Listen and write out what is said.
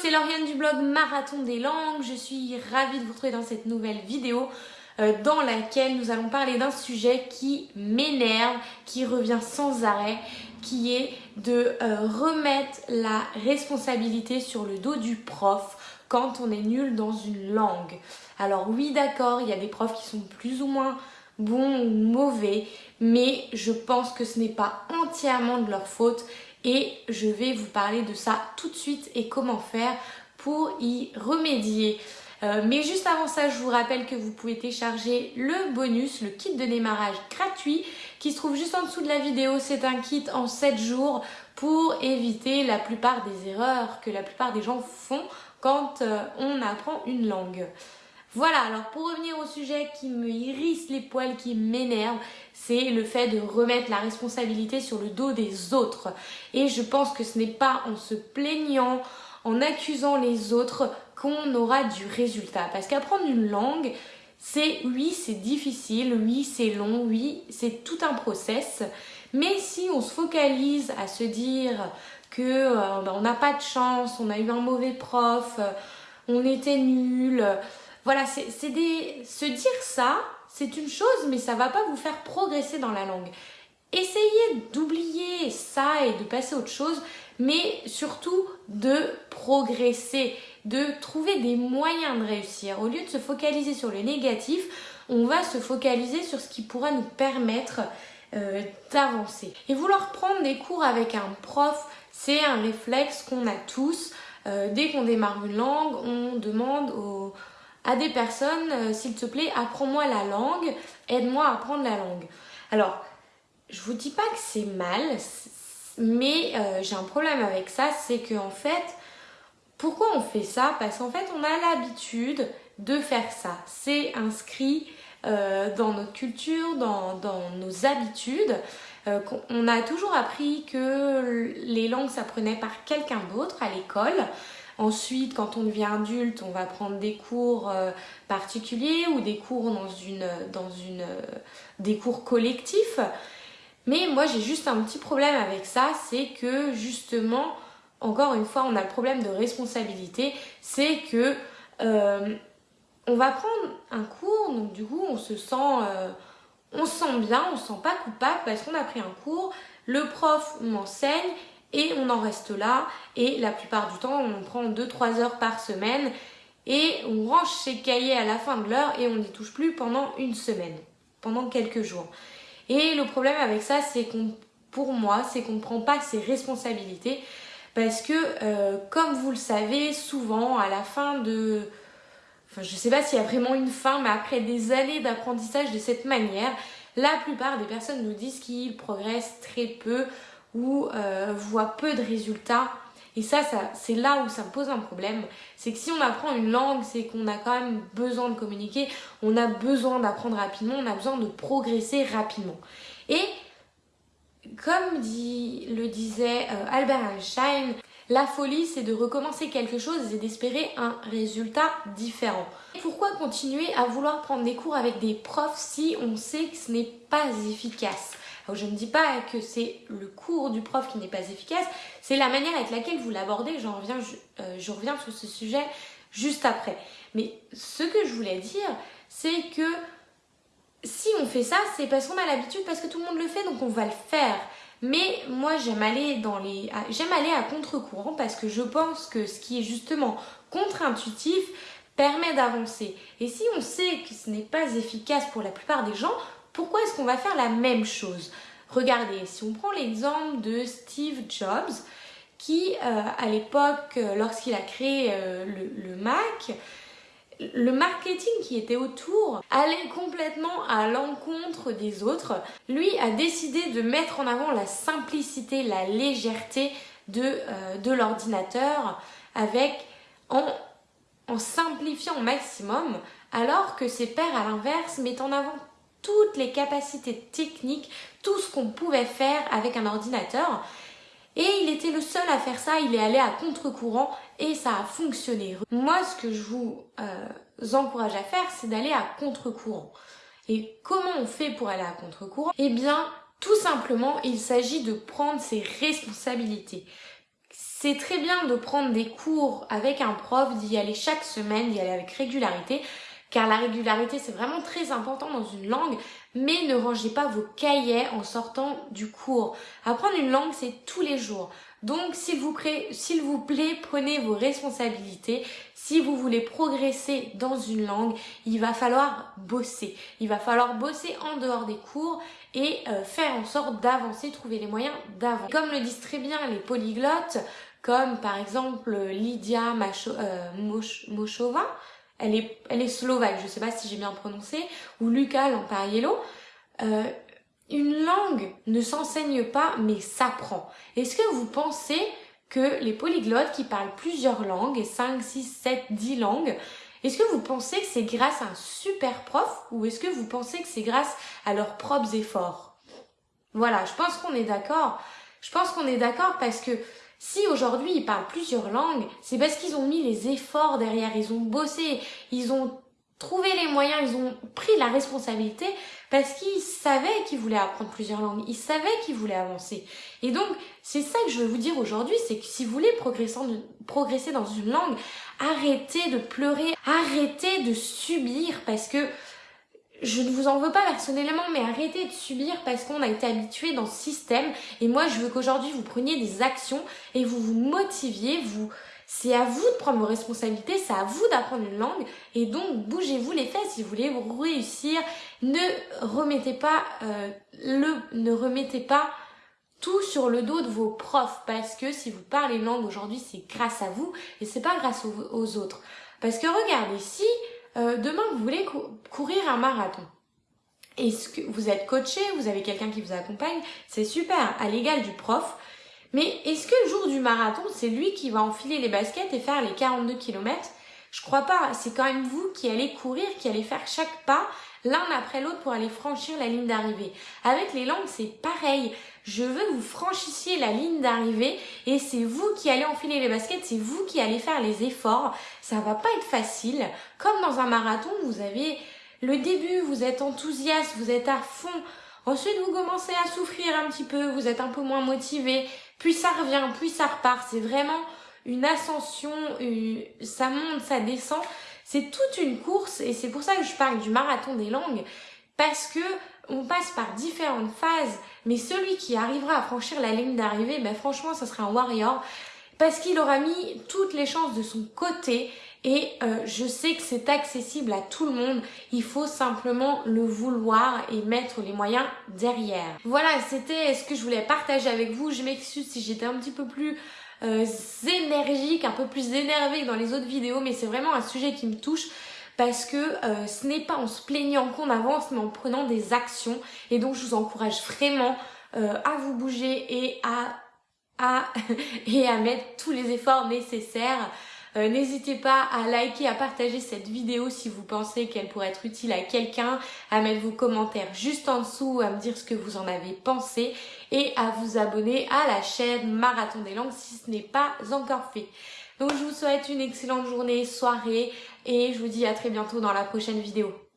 c'est Lauriane du blog Marathon des langues. Je suis ravie de vous retrouver dans cette nouvelle vidéo euh, dans laquelle nous allons parler d'un sujet qui m'énerve, qui revient sans arrêt, qui est de euh, remettre la responsabilité sur le dos du prof quand on est nul dans une langue. Alors oui d'accord, il y a des profs qui sont plus ou moins bons ou mauvais, mais je pense que ce n'est pas entièrement de leur faute et je vais vous parler de ça tout de suite et comment faire pour y remédier. Euh, mais juste avant ça, je vous rappelle que vous pouvez télécharger le bonus, le kit de démarrage gratuit qui se trouve juste en dessous de la vidéo. C'est un kit en 7 jours pour éviter la plupart des erreurs que la plupart des gens font quand euh, on apprend une langue. Voilà, alors pour revenir au sujet qui me hérisse les poils, qui m'énerve, c'est le fait de remettre la responsabilité sur le dos des autres. Et je pense que ce n'est pas en se plaignant, en accusant les autres qu'on aura du résultat. Parce qu'apprendre une langue, c'est oui, c'est difficile, oui, c'est long, oui, c'est tout un process. Mais si on se focalise à se dire que euh, ben, on n'a pas de chance, on a eu un mauvais prof, euh, on était nul, voilà, c'est des... se dire ça, c'est une chose, mais ça va pas vous faire progresser dans la langue. Essayez d'oublier ça et de passer à autre chose, mais surtout de progresser, de trouver des moyens de réussir. Au lieu de se focaliser sur le négatif, on va se focaliser sur ce qui pourra nous permettre euh, d'avancer. Et vouloir prendre des cours avec un prof, c'est un réflexe qu'on a tous. Euh, dès qu'on démarre une langue, on demande aux à des personnes, euh, s'il te plaît, apprends-moi la langue, aide-moi à apprendre la langue. Alors, je vous dis pas que c'est mal, mais euh, j'ai un problème avec ça, c'est que en fait, pourquoi on fait ça? Parce qu'en fait, on a l'habitude de faire ça. C'est inscrit euh, dans notre culture, dans, dans nos habitudes. on a toujours appris que les langues s'apprenaient par quelqu'un d'autre à l'école. Ensuite, quand on devient adulte, on va prendre des cours euh, particuliers ou des cours dans une, dans une, euh, des cours collectifs. Mais moi, j'ai juste un petit problème avec ça, c'est que justement, encore une fois, on a le problème de responsabilité, c'est que euh, on va prendre un cours, donc du coup, on se sent, on se sent bien, on se sent pas coupable parce qu'on a pris un cours, le prof m'enseigne et on en reste là et la plupart du temps on prend 2-3 heures par semaine et on range ses cahiers à la fin de l'heure et on n'y touche plus pendant une semaine, pendant quelques jours. Et le problème avec ça c'est qu'on, pour moi, c'est qu'on ne prend pas ses responsabilités parce que euh, comme vous le savez souvent à la fin de... Enfin je sais pas s'il y a vraiment une fin mais après des années d'apprentissage de cette manière, la plupart des personnes nous disent qu'ils progressent très peu ou euh, voit peu de résultats. Et ça, ça c'est là où ça me pose un problème. C'est que si on apprend une langue, c'est qu'on a quand même besoin de communiquer, on a besoin d'apprendre rapidement, on a besoin de progresser rapidement. Et comme dit, le disait euh, Albert Einstein, la folie, c'est de recommencer quelque chose et d'espérer un résultat différent. Pourquoi continuer à vouloir prendre des cours avec des profs si on sait que ce n'est pas efficace? Je ne dis pas que c'est le cours du prof qui n'est pas efficace, c'est la manière avec laquelle vous l'abordez. Euh, je, reviens sur ce sujet juste après. Mais ce que je voulais dire, c'est que si on fait ça, c'est parce qu'on a l'habitude, parce que tout le monde le fait, donc on va le faire. Mais moi, j'aime aller dans les, j'aime aller à contre-courant parce que je pense que ce qui est justement contre-intuitif permet d'avancer. Et si on sait que ce n'est pas efficace pour la plupart des gens, pourquoi est-ce qu'on va faire la même chose? Regardez, si on prend l'exemple de Steve Jobs, qui euh, à l'époque, euh, lorsqu'il a créé euh, le, Mac, le marketing qui était autour allait complètement à l'encontre des autres. Lui a décidé de mettre en avant la simplicité, la légèreté de, l'ordinateur en, en simplifiant au maximum alors que ses pairs à l'inverse mettent en avant toutes les capacités techniques, tout ce qu'on pouvait faire avec un ordinateur. Et il était le seul à faire ça, il est allé à contre-courant et ça a fonctionné. Moi, ce que je vous euh, encourage à faire, c'est d'aller à contre-courant. Et comment on fait pour aller à contre-courant? Eh bien, tout simplement, il s'agit de prendre ses responsabilités. c'est très bien de prendre des cours avec un prof, d'y aller chaque semaine, d'y aller avec régularité, car la régularité c'est vraiment très important dans une langue, mais ne rangez pas vos cahiers en sortant du cours. Apprendre une langue c'est tous les jours. Donc s'il vous, plaît, prenez vos responsabilités. Si vous voulez progresser dans une langue, il va falloir bosser. Il va falloir bosser en dehors des cours et euh, faire en sorte d'avancer, trouver les moyens d'avancer. Comme le disent très bien les polyglottes, comme par exemple Lydia Macho, euh, Mochova, elle est, elle est slovaque, je sais pas si j'ai bien prononcé, ou Lucas Lampariello, euh, une langue ne s'enseigne pas mais s'apprend. Est-ce que vous pensez que les polyglottes qui parlent plusieurs langues, 5, 6, 7, 10 langues, est-ce que vous pensez que c'est grâce à un super prof ou est-ce que vous pensez que c'est grâce à leurs propres efforts? Voilà, je pense qu'on est d'accord. Je pense qu'on est d'accord parce que si aujourd'hui ils parlent plusieurs langues, c'est parce qu'ils ont mis les efforts derrière, ils ont bossé, ils ont trouvé les moyens, ils ont pris la responsabilité parce qu'ils savaient qu'ils voulaient apprendre plusieurs langues, ils savaient qu'ils voulaient avancer. Et donc, c'est ça que je veux vous dire aujourd'hui, c'est que si vous voulez progresser dans une langue, arrêtez de pleurer, arrêtez de subir parce que je ne vous en veux pas personnellement, mais arrêtez de subir parce qu'on a été habitué dans ce système. Et moi, je veux qu'aujourd'hui, vous preniez des actions et vous vous motiviez, vous, c'est à vous de prendre vos responsabilités, c'est à vous d'apprendre une langue et donc bougez-vous les fesses si vous voulez réussir. Ne remettez pas euh, le, ne remettez pas tout sur le dos de vos profs parce que si vous parlez langue aujourd'hui, c'est grâce à vous et c'est pas grâce aux, autres. Parce que regardez, si euh, demain vous voulez courir un marathon, est-ce que vous êtes coaché, vous avez quelqu'un qui vous accompagne, c'est super, à l'égal du prof, mais est-ce que le jour du marathon, c'est lui qui va enfiler les baskets et faire les 42 km Je crois pas. C'est quand même vous qui allez courir, qui allez faire chaque pas l'un après l'autre pour aller franchir la ligne d'arrivée. Avec les langues, c'est pareil. Je veux que vous franchissiez la ligne d'arrivée et c'est vous qui allez enfiler les baskets, c'est vous qui allez faire les efforts. Ça va pas être facile. Comme dans un marathon, vous avez le début, vous êtes enthousiaste, vous êtes à fond. Ensuite, vous commencez à souffrir un petit peu, vous êtes un peu moins motivé, puis ça revient, puis ça repart. C'est vraiment une ascension, ça monte, ça descend. C'est toute une course et c'est pour ça que je parle du marathon des langues parce que on passe par différentes phases, mais celui qui arrivera à franchir la ligne d'arrivée, ben franchement, ça sera un warrior parce qu'il aura mis toutes les chances de son côté et euh, je sais que c'est accessible à tout le monde. Il faut simplement le vouloir et mettre les moyens derrière. Voilà, c'était ce que je voulais partager avec vous. Je m'excuse si j'étais un petit peu plus euh, énergique, un peu plus énervée que dans les autres vidéos, mais c'est vraiment un sujet qui me touche parce que euh, ce n'est pas en se plaignant qu'on avance, mais en prenant des actions. Et donc je vous encourage vraiment à vous bouger et à et à mettre tous les efforts nécessaires. Euh, n'hésitez pas à liker, à partager cette vidéo si vous pensez qu'elle pourrait être utile à quelqu'un, à mettre vos commentaires juste en dessous, à me dire ce que vous en avez pensé et à vous abonner à la chaîne Marathon des langues si ce n'est pas encore fait. Donc je vous souhaite une excellente journée, soirée et je vous dis à très bientôt dans la prochaine vidéo.